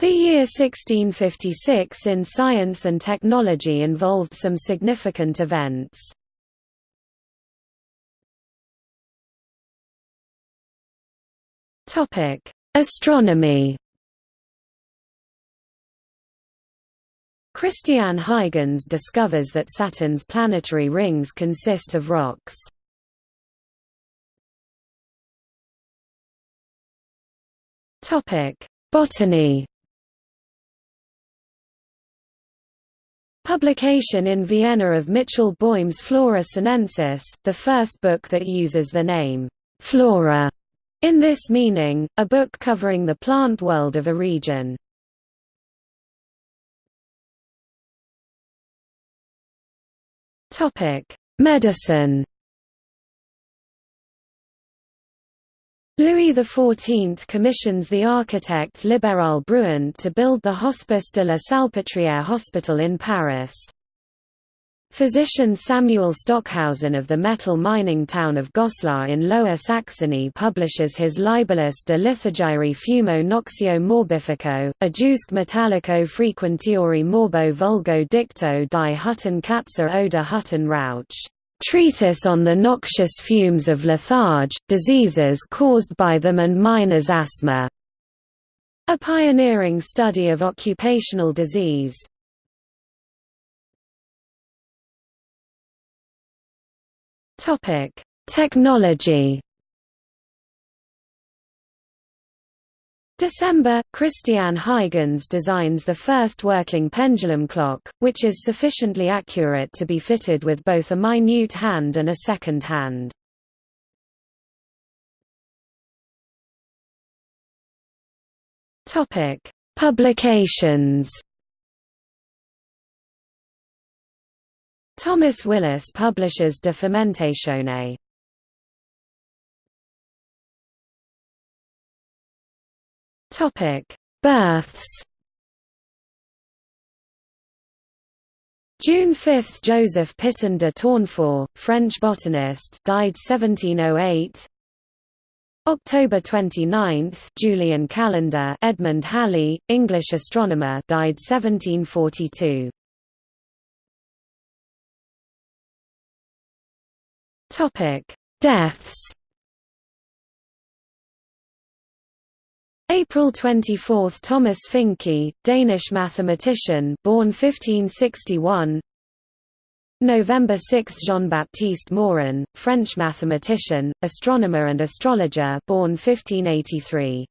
The year 1656 in science and technology involved some significant events. Astronomy Christian Huygens discovers that Saturn's planetary rings consist of rocks. Botany Publication in Vienna of Michał Boym's Flora Sinensis, the first book that uses the name, flora, in this meaning, a book covering the plant world of a region. Medicine Louis XIV commissions the architect Libéral Bruant to build the Hospice de la Salpêtrière hospital in Paris. Physician Samuel Stockhausen of the metal mining town of Goslar in Lower Saxony publishes his Libellus de lithargyrii fumo noxio morbifico, adusque metallico frequentiori morbo vulgo dicto di Hutten Katzer oder Hutten Rauch. Treatise on the noxious fumes of litharge, diseases caused by them and miners' asthma. A pioneering study of occupational disease. Topic: Technology. December, Christian Huygens designs the first working pendulum clock, which is sufficiently accurate to be fitted with both a minute hand and a second hand. Publications Thomas Willis publishes De Fermentatione. Topic: Births. June 5 – Joseph Pitton de Tournefort, French botanist died 1708 October 29 – Julian Calendar Edmund Halley, English astronomer died 1742 Topic: Deaths. April 24 – Thomas Fincke, Danish mathematician born 1561 November 6 – Jean-Baptiste Morin, French mathematician, astronomer and astrologer born 1583